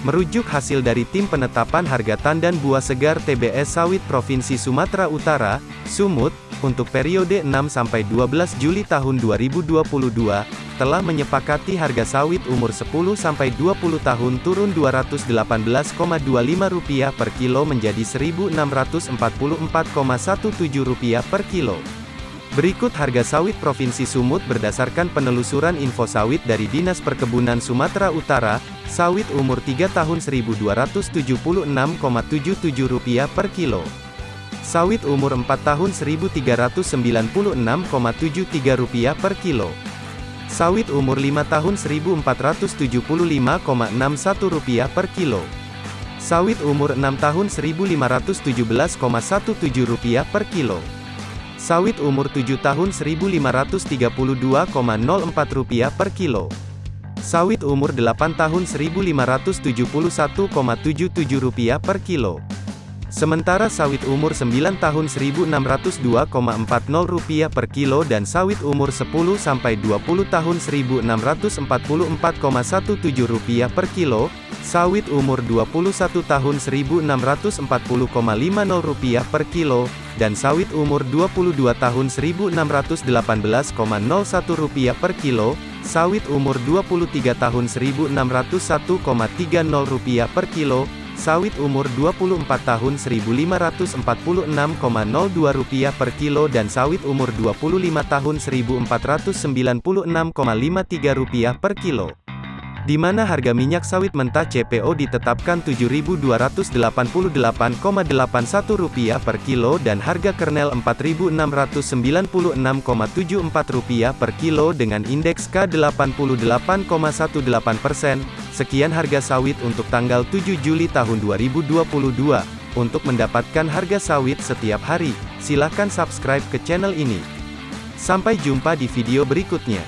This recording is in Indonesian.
Merujuk hasil dari Tim Penetapan Harga Tandan Buah Segar TBS Sawit Provinsi Sumatera Utara, Sumut, untuk periode 6-12 Juli tahun 2022, telah menyepakati harga sawit umur 10-20 tahun turun Rp218,25 per kilo menjadi Rp1.644,17 per kilo. Berikut harga sawit Provinsi Sumut berdasarkan penelusuran info sawit dari Dinas Perkebunan Sumatera Utara, sawit umur 3 tahun Rp1.276,77 per kilo. Sawit umur 4 tahun Rp1.396,73 per kilo. Sawit umur 5 tahun Rp1.475,61 per kilo. Sawit umur 6 tahun Rp1.517,17 per kilo. Sawit umur 7 tahun Rp1.532,04 per kilo. Sawit umur 8 tahun Rp1.571,77 per kilo. Sementara sawit umur 9 tahun Rp1.602,40 per kilo dan sawit umur 10-20 tahun Rp1.644,17 per kilo, sawit umur 21 tahun Rp1.640,50 per kilo, dan sawit umur 22 tahun Rp1.618,01 per kilo, sawit umur 23 tahun Rp1.601,30 per kilo, sawit umur 24 tahun Rp1.546,02 per kilo dan sawit umur 25 tahun Rp1.496,53 per kilo di mana harga minyak sawit mentah CPO ditetapkan Rp7.288,81 per kilo dan harga kernel Rp4.696,74 per kilo dengan indeks K88,18 persen. Sekian harga sawit untuk tanggal 7 Juli tahun 2022. Untuk mendapatkan harga sawit setiap hari, silakan subscribe ke channel ini. Sampai jumpa di video berikutnya.